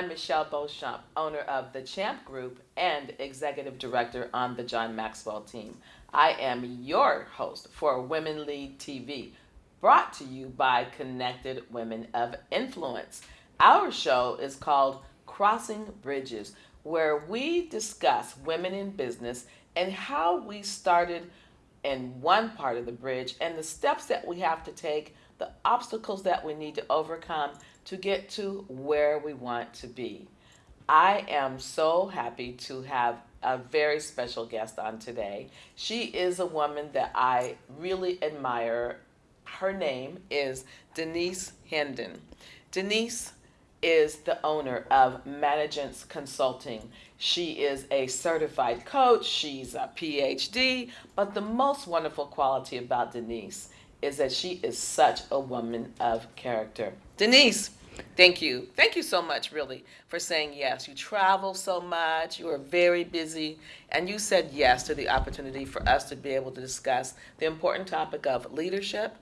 I'm Michelle Beauchamp, owner of the Champ Group and executive director on the John Maxwell team. I am your host for Women Lead TV, brought to you by Connected Women of Influence. Our show is called Crossing Bridges, where we discuss women in business and how we started in one part of the bridge and the steps that we have to take, the obstacles that we need to overcome to get to where we want to be. I am so happy to have a very special guest on today. She is a woman that I really admire. Her name is Denise Hendon. Denise is the owner of Managance Consulting. She is a certified coach, she's a PhD, but the most wonderful quality about Denise is that she is such a woman of character. Denise, thank you. Thank you so much, really, for saying yes. You travel so much, you are very busy, and you said yes to the opportunity for us to be able to discuss the important topic of leadership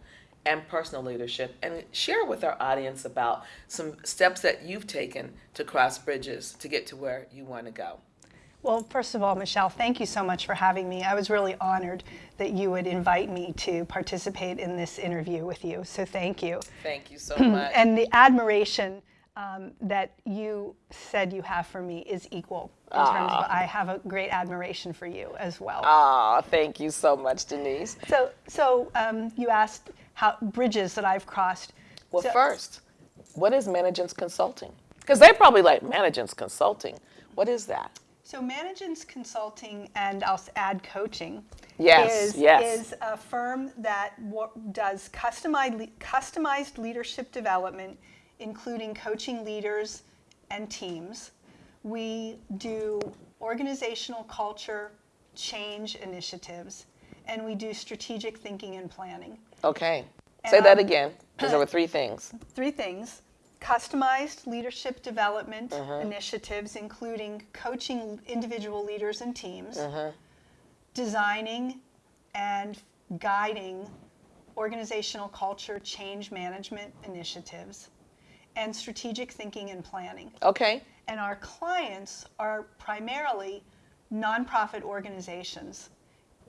and personal leadership and share with our audience about some steps that you've taken to cross bridges to get to where you want to go. Well, first of all, Michelle, thank you so much for having me. I was really honored that you would invite me to participate in this interview with you. So thank you. Thank you so much. and the admiration um, that you said you have for me is equal in Aww. terms of I have a great admiration for you as well. Ah, thank you so much, Denise. So, so um, you asked how bridges that I've crossed. Well, so, first, what is Managance Consulting? Because they probably like Managance Consulting. What is that? So Managance Consulting and I'll add coaching yes, is, yes. is a firm that does customized, customized leadership development, including coaching leaders and teams. We do organizational culture change initiatives, and we do strategic thinking and planning. Okay. Say that again, because there were three things. Three things customized leadership development uh -huh. initiatives, including coaching individual leaders and teams, uh -huh. designing and guiding organizational culture change management initiatives, and strategic thinking and planning. Okay. And our clients are primarily nonprofit organizations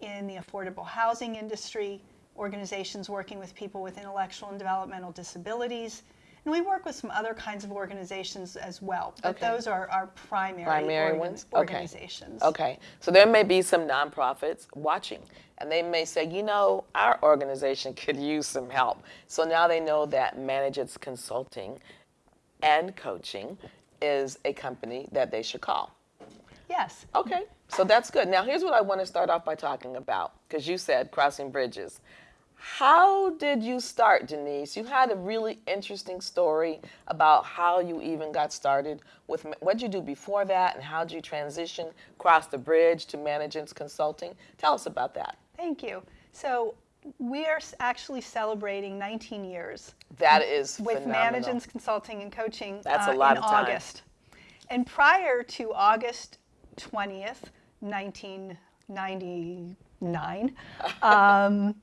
in the affordable housing industry, organizations working with people with intellectual and developmental disabilities, and we work with some other kinds of organizations as well, but okay. those are our primary, primary organ ones? organizations. Okay. okay, so there may be some nonprofits watching, and they may say, you know, our organization could use some help. So now they know that Managance Consulting and Coaching is a company that they should call. Yes. Okay, so that's good. Now here's what I want to start off by talking about, because you said crossing bridges. How did you start, Denise? You had a really interesting story about how you even got started with what did you do before that and how did you transition across the bridge to Managance Consulting? Tell us about that. Thank you. So we are actually celebrating 19 years. That is with. Managance Consulting and Coaching That's uh, a lot in of time. August. And prior to August 20th, 1999, um,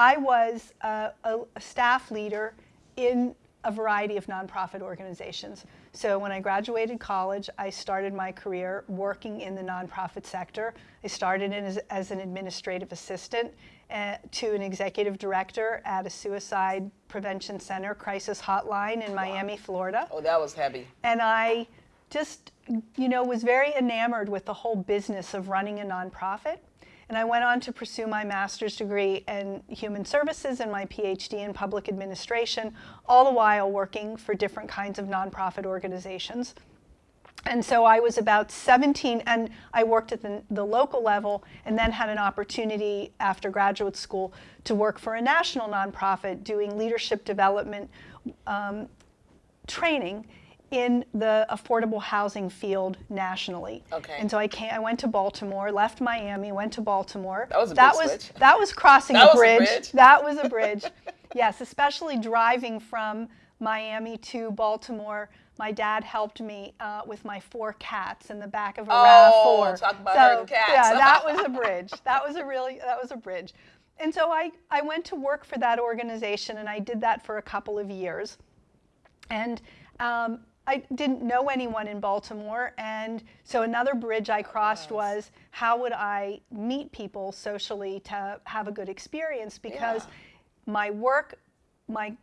I was a, a, a staff leader in a variety of nonprofit organizations. So when I graduated college, I started my career working in the nonprofit sector. I started as, as an administrative assistant uh, to an executive director at a suicide prevention center crisis hotline in wow. Miami, Florida. Oh, that was heavy. And I just, you know, was very enamored with the whole business of running a nonprofit. And I went on to pursue my master's degree in human services and my PhD in public administration, all the while working for different kinds of nonprofit organizations. And so I was about 17, and I worked at the, the, local level and then had an opportunity after graduate school to work for a national nonprofit doing leadership development um, training in the affordable housing field nationally. Okay. And so I came, I went to Baltimore, left Miami, went to Baltimore. That was a that was switch. that was crossing that a, bridge. Was a bridge. That was a bridge. yes, especially driving from Miami to Baltimore. My dad helped me uh, with my four cats in the back of a oh, RAV4. talk about so, cats. Yeah, that was a bridge. That was a really that was a bridge. And so I, I went to work for that organization and I did that for a couple of years. And um, I didn't know anyone in Baltimore, and so another bridge I crossed was how would I meet people socially to have a good experience because Yeah. my work, my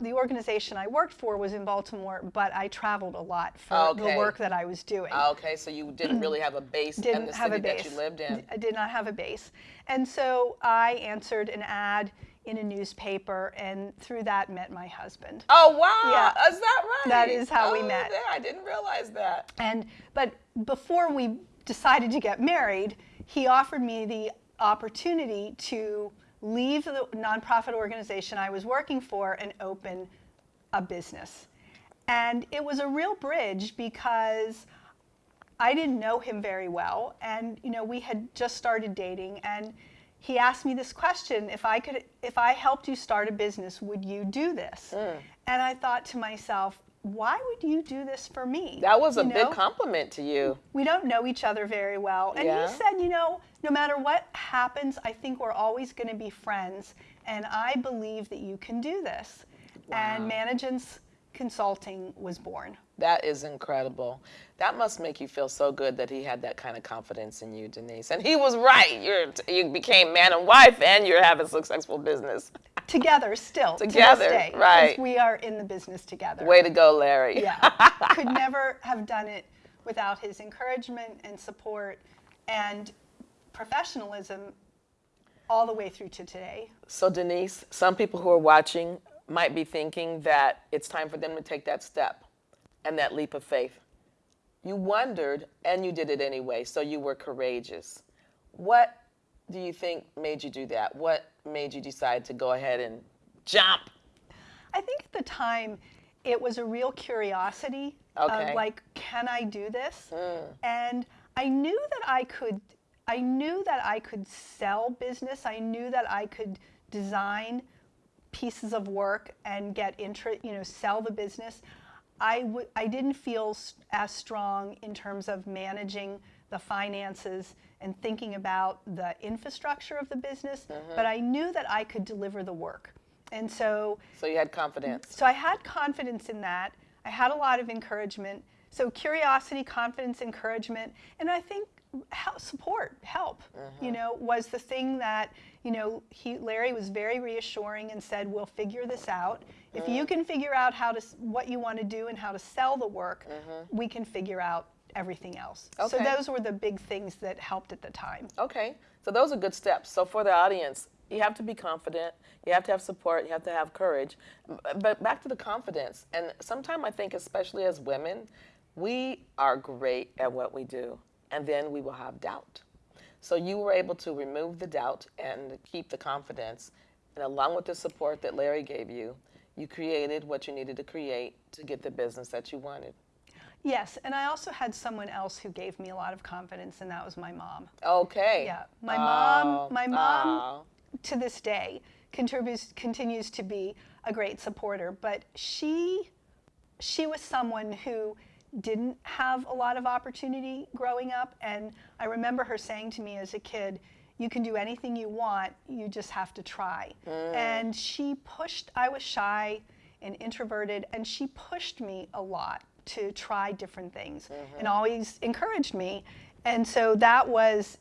the organization I worked for was in Baltimore, but I traveled a lot for Okay. the work that I was doing ah, Okay, so you didn't really have a base didn't the have city a base. that you lived in. I did not have a base. And so I answered an ad in a newspaper and through that met my husband. Oh wow! Yeah. Is that right? That is how we Oh, met. yeah, I didn't realize that. And but before we decided to get married, he offered me the opportunity to leave the nonprofit organization I was working for and open a business. And it was a real bridge because I didn't know him very well, and you know we had just started dating, and he asked me this question: if I could, if I helped you start a business, would you do this? Mm. And I thought to myself, why would you do this for me? That was a big compliment to you. we don't know each other very well. And he said, you know, no matter what happens, I think we're always going to be friends. And I believe that you can do this. And Wow. Consulting was born. That is incredible. That must make you feel so good that he had that kind of confidence in you, Denise. And he was right. You're you became man and wife, and you're having a successful business. Together, still. Together, to day, right. We are in the business together. Way to go, Larry. Yeah. Could never have done it without his encouragement and support and professionalism all the way through to today. So, Denise, some people who are watching might be thinking that it's time for them to take that step and that leap of faith. You wondered and you did it anyway, so you were courageous. What do you think made you do that? What made you decide to go ahead and jump? I think at the time it was a real curiosity Okay. of like, can I do this? Mm. And I knew that I could. I knew that I could sell business. I knew that I could design pieces of work and get interest. You know, sell the business. I w- I didn't feel as strong in terms of managing the finances and thinking about the infrastructure of the business, mm-hmm. but I knew that I could deliver the work. And so So you had confidence. so I had confidence in that. I had a lot of encouragement. So curiosity, confidence, encouragement, and I think help, support, help, you mm-hmm. know, was the thing that, you know, he, Larry was very reassuring and said, we'll figure this out. If you mm-hmm. can figure out how to, what you want to do and how to sell the work, mm-hmm. we can figure out everything else. So those were the big things that helped at the time. Okay, so those are good steps. So for the audience, you have to be confident, you have to have support, you have to have courage. But back to the confidence, and sometimes I think, especially as women, we are great at what we do, and then we will have doubt. So you were able to remove the doubt and keep the confidence, and along with the support that Larry gave you, you created what you needed to create to get the business that you wanted. Yes, and I also had someone else who gave me a lot of confidence, and that was my mom. Okay. Yeah, my Oh, mom, my mom oh. to this day contributes continues to be a great supporter, but she she was someone who didn't have a lot of opportunity growing up and I remember her saying to me as a kid, you can do anything you want, you just have to try. Mm. And she pushed I was shy and introverted and she pushed me a lot to try different things mm-hmm. and always encouraged me. And so that was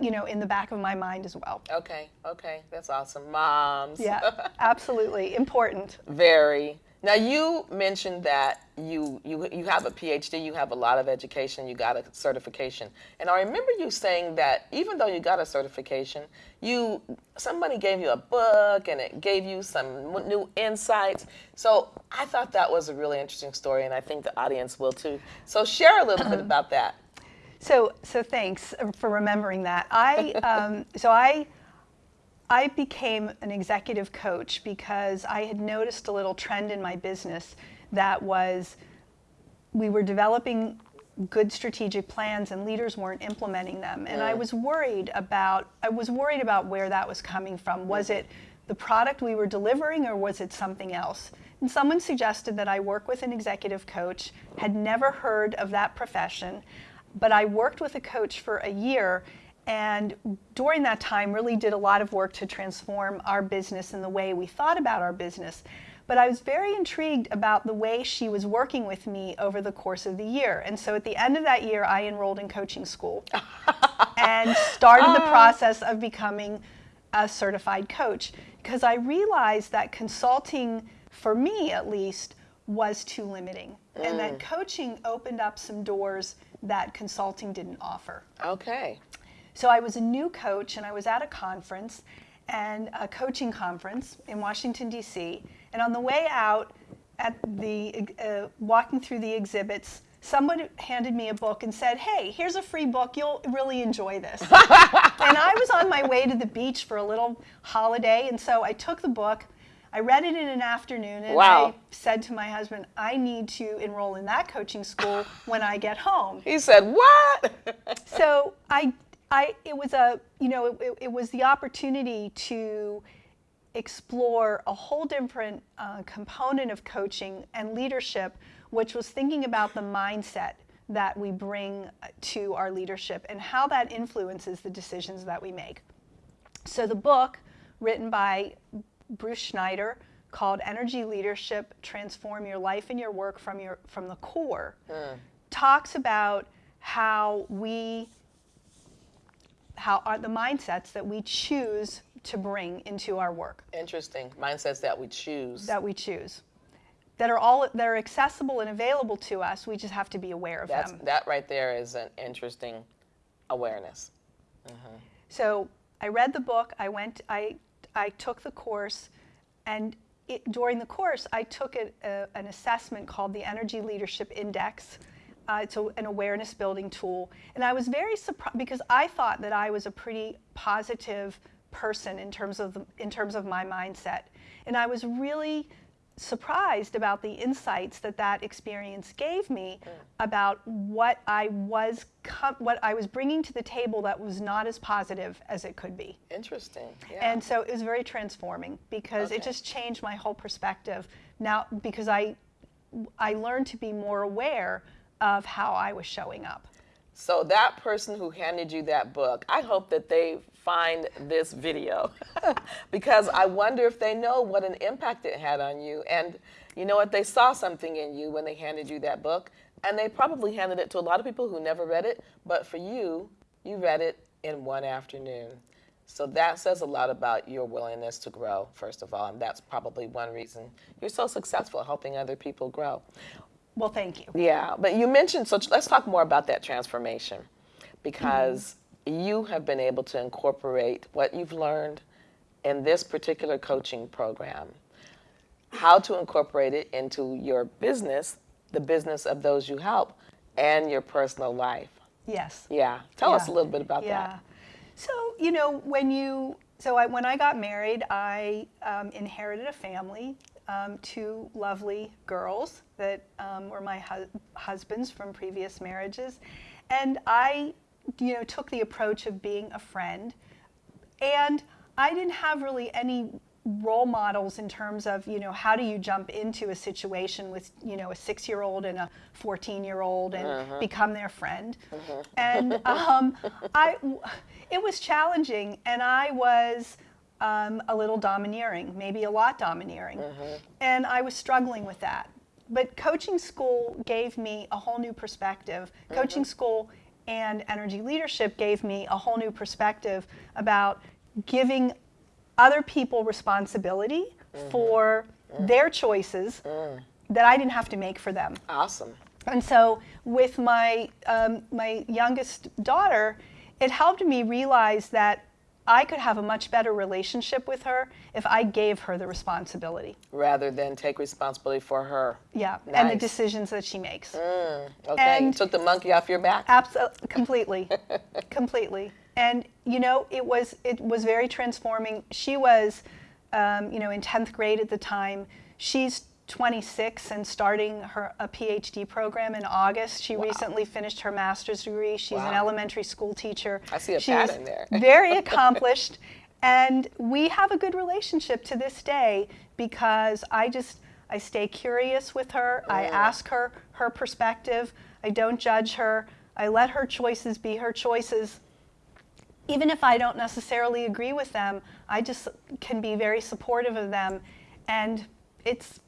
you know in the back of my mind as well. Okay, okay, that's awesome. Moms. Yeah, absolutely important. Very. Now you mentioned that you you you have a PhD, you have a lot of education, you got a certification, and I remember you saying that even though you got a certification, you somebody gave you a book and it gave you some new insights. So I thought that was a really interesting story, and I think the audience will too. So share a little bit about that. So, so thanks for remembering that. I, um, so I, I became an executive coach because I had noticed a little trend in my business that was we were developing good strategic plans and leaders weren't implementing them. And i mm. was worried about i was worried about where that was coming from. Was mm. it the product we were delivering or was it something else? And someone suggested that i work with an executive coach had never heard of that profession but i worked with a coach for a year and during that time really did a lot of work to transform our business and the way we thought about our business But I was very intrigued about the way she was working with me over the course of the year. And so at the end of that year, I enrolled in coaching school and started the process of becoming a certified coach because I realized that consulting, for me at least, was too limiting mm. and that mm. coaching opened up some doors that consulting didn't offer. Okay. So I was a new coach and I was at a conference and a coaching conference in Washington D.C. and on the way out at the uh, walking through the exhibits someone handed me a book and said, Hey, here's a free book. You'll really enjoy this. and I was on my way to the beach for a little holiday. And so I took the book. I read it in an afternoon and wow. I said to my husband, I need to enroll in that coaching school when I get home. He said, What? so I, I, it was a, you know, it, it was the opportunity to explore a whole different uh, component of coaching and leadership which was thinking about the mindset that we bring to our leadership and how that influences the decisions that we make. So the book, written by Bruce Schneider, called Energy Leadership: Transform Your Life and Your Work from your from the Core, mm. talks about how we how are the mindsets that we choose to bring into our work. Interesting. Mindsets that we choose. That we choose that are all that are accessible and available to us. We just have to be aware of That's, them. That right there is an interesting awareness. Mm-hmm. So I read the book. I went. I I took the course, and it, during the course, I took a, a, an assessment called the Energy Leadership Index. Uh, it's a, an awareness building tool, and I was very surprised because I thought that I was a pretty positive person in terms of the, in terms of my mindset, and I was really surprised about the insights that that experience gave me mm. about what I was what I was bringing to the table that was not as positive as it could be. Interesting. Yeah. And so it was very transforming because okay. it just changed my whole perspective. Now because I I learned to be more aware of how I was showing up. So that person who handed you that book, I hope that they find this video because I wonder if they know what an impact it had on you. And you know what? They saw something in you when they handed you that book. And they probably handed it to a lot of people who never read it. But for you, you read it in one afternoon. So that says a lot about your willingness to grow, first of all. And that's probably one reason you're so successful helping other people grow. Well, thank you. Yeah, but you mentioned, so let's talk more about that transformation because you have been able to incorporate what you've learned in this particular coaching program, how to incorporate it into your business, the business of those you help, and your personal life. Yes. Yeah. Tell yeah. us a little bit about yeah. that. So, you know, when you, so I, when I got married, I um, inherited a family, um, two lovely girls that um, were my hu- husbands from previous marriages. And I you know, took the approach of being a friend. And I didn't have really any role models in terms of, you know, how do you jump into a situation with, you know, a six year old and a 14 year old and uh-huh. become their friend. Uh-huh. And um, I, it was challenging, and I was. Um, a little domineering, maybe a lot domineering. Uh-huh. And I was struggling with that. But coaching school gave me a whole new perspective. Coaching school and energy leadership gave me a whole new perspective about giving other people responsibility mm-hmm. for mm. their choices mm. that I didn't have to make for them. Awesome. And so, with my um, my youngest daughter, it helped me realize that I could have a much better relationship with her if I gave her the responsibility. Rather than take responsibility for her. Yeah, nice. and the decisions that she makes. Mm, okay, and you took the monkey off your back. Absolutely, completely, completely. And you know, it was it was very transforming. She was, um, you know, in tenth grade at the time. She's 26 and starting her a PhD program in August. She wow. recently finished her master's degree. She's wow. an elementary school teacher. I see a She's pattern there. very accomplished. And we have a good relationship to this day because I just I stay curious with her. Mm. I ask her her perspective. I don't judge her. I let her choices be her choices. Even if I don't necessarily agree with them, I just can be very supportive of them and it's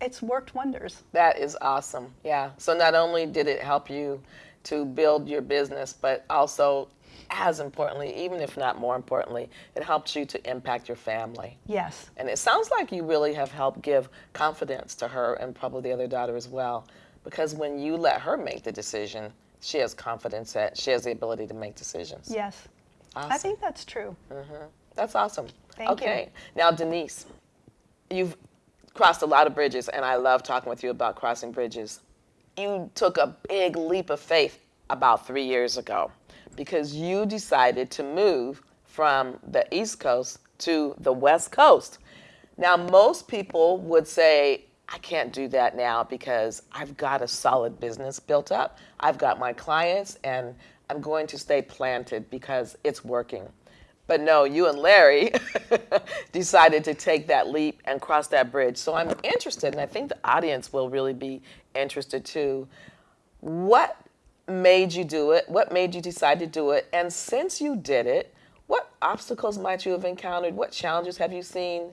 it's worked wonders. That is awesome. Yeah. So not only did it help you to build your business, but also as importantly, even if not more importantly, it helps you to impact your family. Yes. And it sounds like you really have helped give confidence to her and probably the other daughter as well. Because when you let her make the decision, she has confidence that she has the ability to make decisions. Yes. Awesome. I think that's true. Mm-hmm. That's awesome. Thank you. okay. Now, Denise, you've crossed a lot of bridges, and I love talking with you about crossing bridges. You took a big leap of faith about three years ago because you decided to move from the East Coast to the West Coast. Now, most people would say, I can't do that now because I've got a solid business built up. I've got my clients, and I'm going to stay planted because it's working. But no, you and Larry decided to take that leap and cross that bridge. So I'm interested, and I think the audience will really be interested too. What made you do it? What made you decide to do it? And since you did it, what obstacles might you have encountered? What challenges have you seen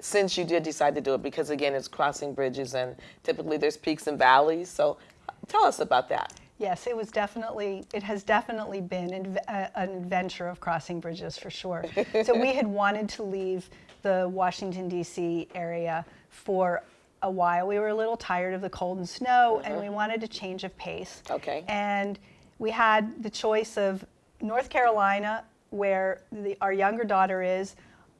since you did decide to do it? Because again, it's crossing bridges, and typically there's peaks and valleys. So tell us about that. Yes, it was definitely, it has definitely been an uh, an adventure of crossing bridges for sure. so we had wanted to leave the Washington, D.C. area for a while. We were a little tired of the cold and snow, and we wanted a change of pace. Okay. And we had the choice of North Carolina, where the, our younger daughter is,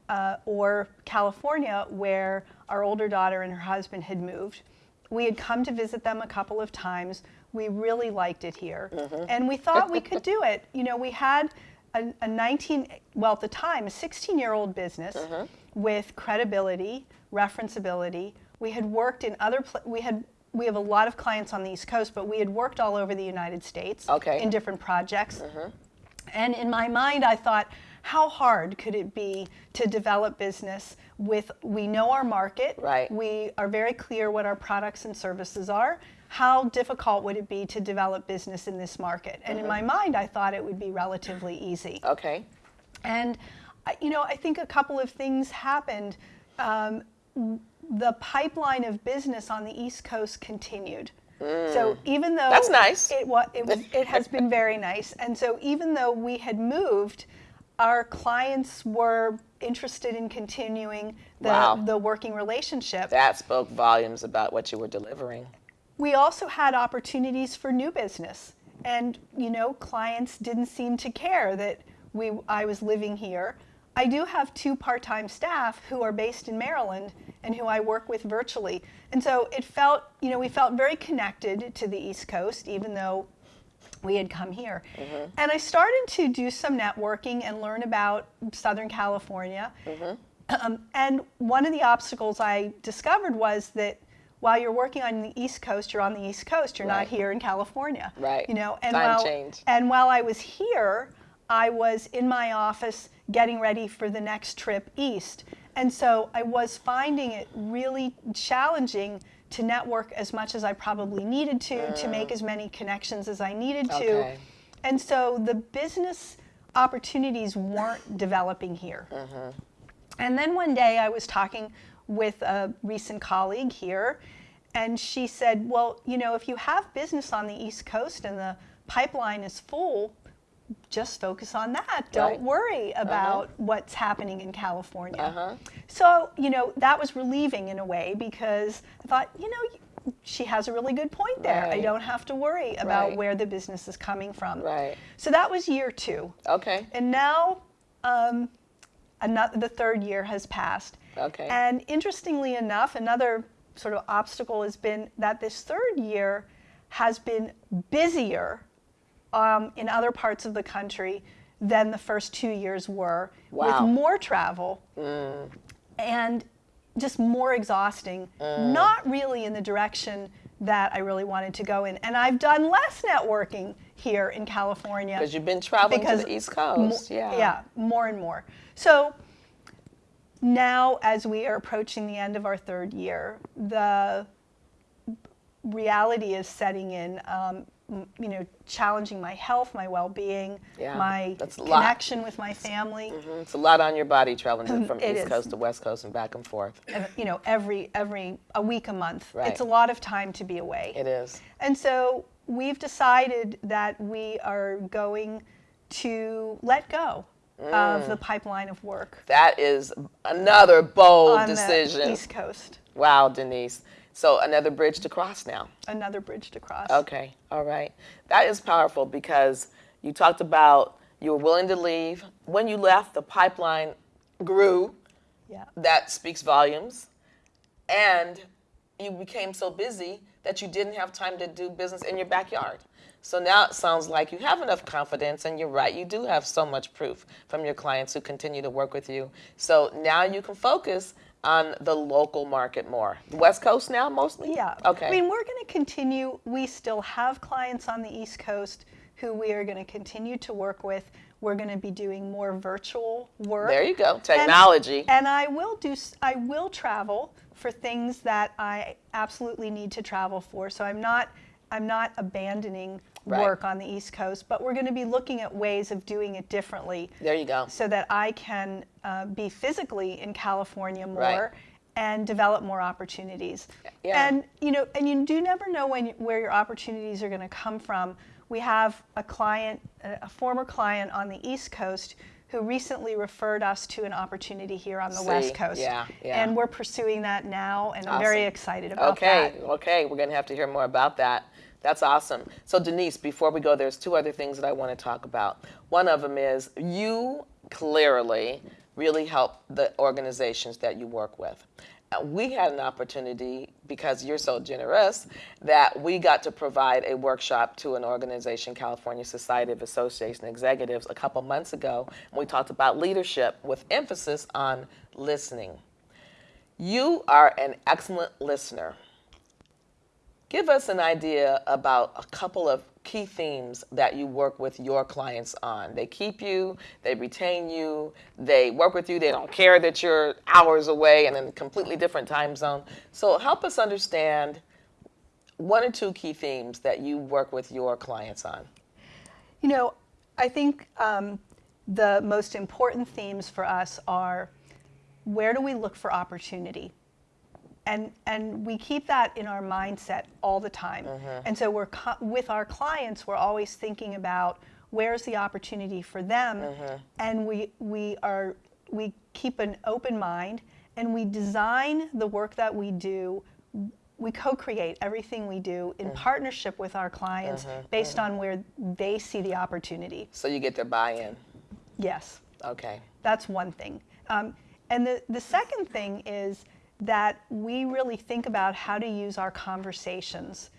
uh, or California, where our older daughter and her husband had moved. We had come to visit them a couple of times. We really liked it here, mm-hmm. and we thought we could do it. You know, we had a, a 19, well, at the time, a 16 year old business mm-hmm. with credibility, referenceability. We had worked in other, we had, we have a lot of clients on the East Coast, but we had worked all over the United States Okay. in different projects. Mm-hmm. And in my mind, I thought, how hard could it be to develop business with, we know our market, Right. we are very clear what our products and services are. How difficult would it be to develop business in this market? And in my mind, I thought it would be relatively easy. Okay. And, you know, I think a couple of things happened. Um, the pipeline of business on the East Coast continued. So even though Mm. That's nice. it was, it it has been very nice. And so even though we had moved, our clients were interested in continuing the, Wow. the working relationship. That spoke volumes about what you were delivering. We also had opportunities for new business. And you know clients didn't seem to care that we i was living here. I do have two part-time staff who are based in maryland and who i work with virtually. And so it felt you know we felt very connected to the east coast even though we had come here. And i started to do some networking and learn about southern california. Um, and one of the obstacles I discovered was that while you're working on the East Coast, you're on the East Coast. You're Right. not here in California. Right. You know, and Time while change. and while I was here, I was in my office getting ready for the next trip east. And so I was finding it really challenging to network as much as I probably needed to, to make as many connections as I needed to. Mm. Okay. And so the business opportunities weren't developing here. And then one day I was talking with a recent colleague here, and she said, Well, you know, if you have business on the East Coast and the pipeline is full, just focus on that. Don't Right. worry about what's happening in California. Uh-huh. So, you know, that was relieving in a way because I thought, you know, she has a really good point there. I don't have to worry about Right. where the business is coming from. Right. So that was year two. Okay. And now um, another, the third year has passed. Okay. And interestingly enough, another sort of obstacle has been that this third year has been busier um, in other parts of the country than the first two years were, Wow. with more travel and just more exhausting, not really in the direction that I really wanted to go in. And I've done less networking here in California Because you've been traveling to the East Coast. yeah. yeah, more and more. So now, as we are approaching the end of our third year, the reality is setting in. Um, you know, challenging my health, my well-being, Yeah, my that's a lot. connection with my family. Mhm. It's a lot on your body traveling from East is. Coast to West Coast and back and forth. You know, every every a week, a month. Right. It's a lot of time to be away. It is. And so we've decided that we are going to let go Mm. of the pipeline of work That is another bold on decision. the East Coast. Wow, Denise. So another bridge to cross now. Another bridge to cross. Okay, all right. That is powerful because you talked about you were willing to leave. When you left, the pipeline grew. Yeah. That speaks volumes. And you became so busy that you didn't have time to do business in your backyard. So now it sounds like you have enough confidence, and you're right, you do have so much proof from your clients who continue to work with you. So now you can focus on the local market more. West Coast now, mostly? Yeah. Okay. I mean, we're going to continue. We still have clients on the East Coast who we are going to continue to work with. We're going to be doing more virtual work. There you go, technology. And, I will do. I will travel for things that I absolutely need to travel for. So I'm not. I'm not abandoning Right. work on the East Coast, but we're going to be looking at ways of doing it differently there you go. so that I can uh, be physically in California more Right. and develop more opportunities. Yeah. And you know, and you do never know when where your opportunities are going to come from. We have a client, a former client on the East Coast who recently referred us to an opportunity here on the See, West Coast. yeah, yeah. And we're pursuing that now, and I'm very excited about Okay, that. okay, we're gonna have to hear more about that. That's awesome. So Denise, before we go, there's two other things that I want to talk about. One of them is you clearly really help the organizations that you work with. Uh, We had an opportunity because you're so generous that we got to provide a workshop to an organization, California Society of Association Executives, a couple months ago. And we talked about leadership with emphasis on listening. You are an excellent listener. Give us an idea about a couple of key themes that you work with your clients on. They keep you, they retain you, they work with you, they don't care that you're hours away and in a completely different time zone. So help us understand one or two key themes that you work with your clients on. You know, I think um, the most important themes for us are where do we look for opportunity? And, and we keep that in our mindset all the time. Mm-hmm. And so we're co- with our clients, we're always thinking about where's the opportunity for them, mm-hmm. and we we are we keep an open mind and we design the work that we do. We co-create everything we do in mm-hmm. partnership with our clients based on where they see the opportunity. So you get their buy in. Yes. Okay. That's one thing. Um, and the, the second thing is that we really think about how to use our conversations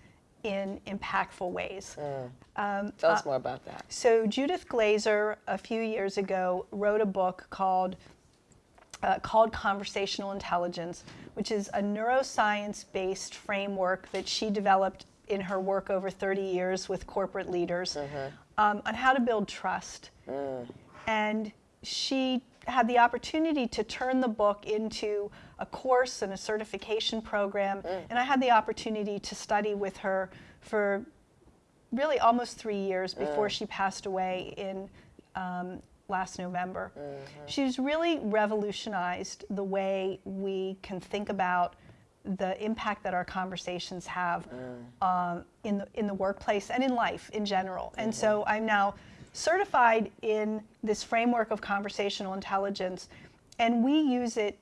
in impactful ways. Um, Tell us more about that. So, Judith Glaser, a few years ago, wrote a book called, uh, called Conversational Intelligence, which is a neuroscience based framework that she developed in her work over 30 years with corporate leaders um, on how to build trust. And she had the opportunity to turn the book into a course and a certification program. And I had the opportunity to study with her for really almost three years before she passed away in um, last November. She's really revolutionized the way we can think about the impact that our conversations have um, in the in the workplace and in life in general. And so I'm now certified in this framework of conversational intelligence, and we use it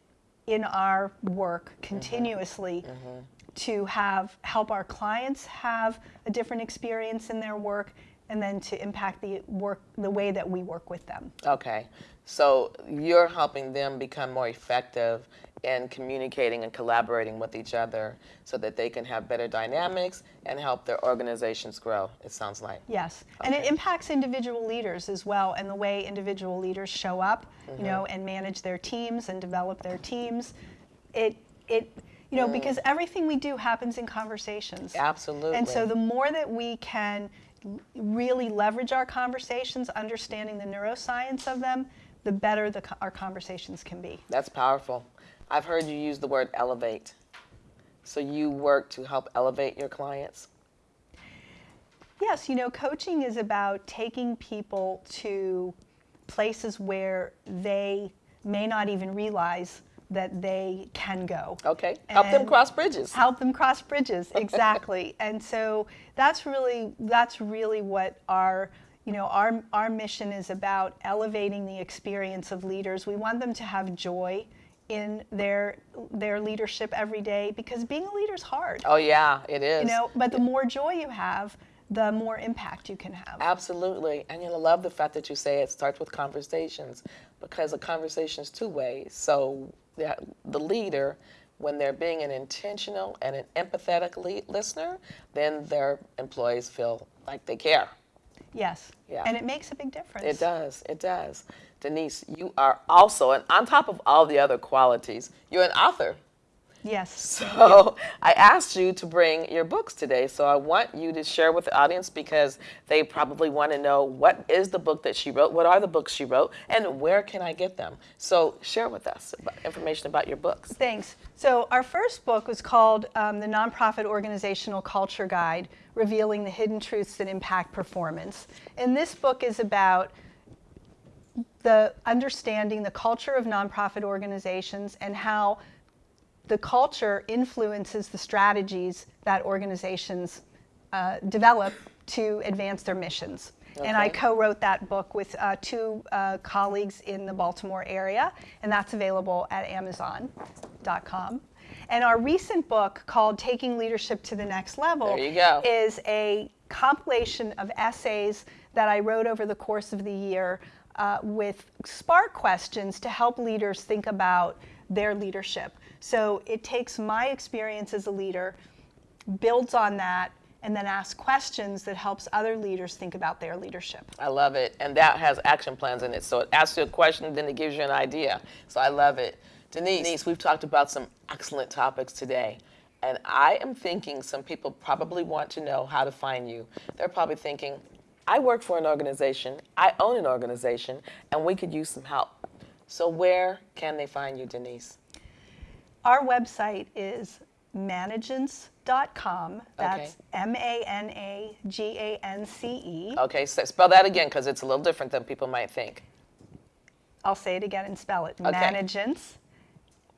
in our work mm-hmm. continuously mm-hmm. to have help our clients have a different experience in their work and then to impact the work the way that we work with them. Okay. So you're helping them become more effective in communicating and collaborating with each other so that they can have better dynamics and help their organizations grow, it sounds like. yes and it impacts individual leaders as well and the way individual leaders show up you mm-hmm. know and manage their teams and develop their teams. It it you know mm. because everything we do happens in conversations. Absolutely. And so the more that we can really leverage our conversations, understanding the neuroscience of them, the better the, our conversations can be. That's powerful. I've heard you use the word elevate. So you work to help elevate your clients? Yes, you know, coaching is about taking people to places where they may not even realize that they can go. Okay. Help them cross bridges. Help them cross bridges, exactly. and so that's really that's really what our you know our our mission is about elevating the experience of leaders. We want them to have joy in their their leadership every day because being a leader is hard. Oh yeah, it is. You know, but the more joy you have, the more impact you can have. Absolutely. And you know, love the fact that you say it starts with conversations because a conversation is two ways. So the, the leader, when they're being an intentional and an empathetic listener, then their employees feel like they care. Yes. Yeah. And it makes a big difference. It does. It does. Denise, you are also, and on top of all the other qualities, you're an author. Yes. So I asked you to bring your books today. So I want you to share with the audience because they probably want to know what is the book that she wrote, what are the books she wrote, and where can I get them. So share with us about information about your books. Thanks. So our first book was called um, The Nonprofit Organizational Culture Guide, Revealing the Hidden Truths that Impact Performance. And this book is about the understanding the culture of nonprofit organizations and how the culture influences the strategies that organizations uh, develop to advance their missions. And I co-wrote that book with uh, two uh, colleagues in the Baltimore area, and that's available at Amazon.com. And our recent book, called "Taking Leadership to the Next Level," There you go. is a compilation of essays that I wrote over the course of the year uh, with spark questions to help leaders think about their leadership. So it takes my experience as a leader, builds on that, and then asks questions that helps other leaders think about their leadership. I love it. And that has action plans in it. So it asks you a question, then it gives you an idea. So I love it. Denise, Denise, we've talked about some excellent topics today. And I am thinking some people probably want to know how to find you. They're probably thinking, I work for an organization, I own an organization, and we could use some help. So where can they find you, Denise? Our website is managance.com. That's Okay. M A N A G A N C E. Okay, so spell that again because it's a little different than people might think. I'll say it again and spell it. Okay. Managance,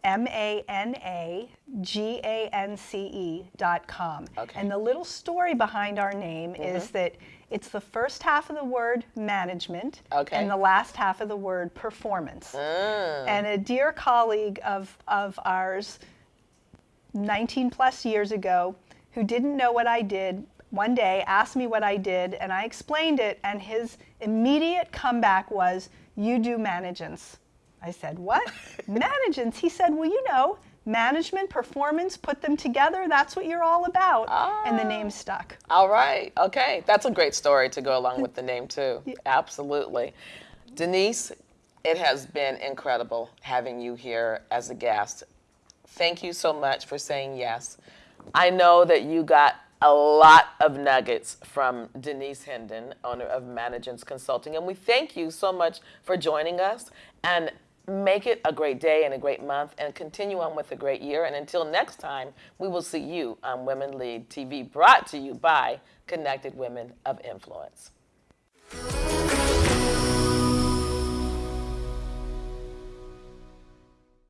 M A N A G A N C E dot com. Okay. And the little story behind our name mm-hmm. is that it's the first half of the word management Okay. and the last half of the word performance. Ah. And a dear colleague of, of ours, 19 plus years ago, who didn't know what I did, one day asked me what I did, and I explained it, and his immediate comeback was, You do managance. I said, What? managance? He said, Well, you know, management, performance, put them together, that's what you're all about. And the ah. name stuck. All right. Okay. That's a great story to go along with the name, too. Absolutely. Denise, it has been incredible having you here as a guest. Thank you so much for saying yes. I know that you got a lot of nuggets from Denise Hendon, owner of Managance Consulting, and we thank you so much for joining us. And make it a great day and a great month, and continue on with a great year. And until next time, we will see you on Women Lead TV, brought to you by Connected Women of Influence.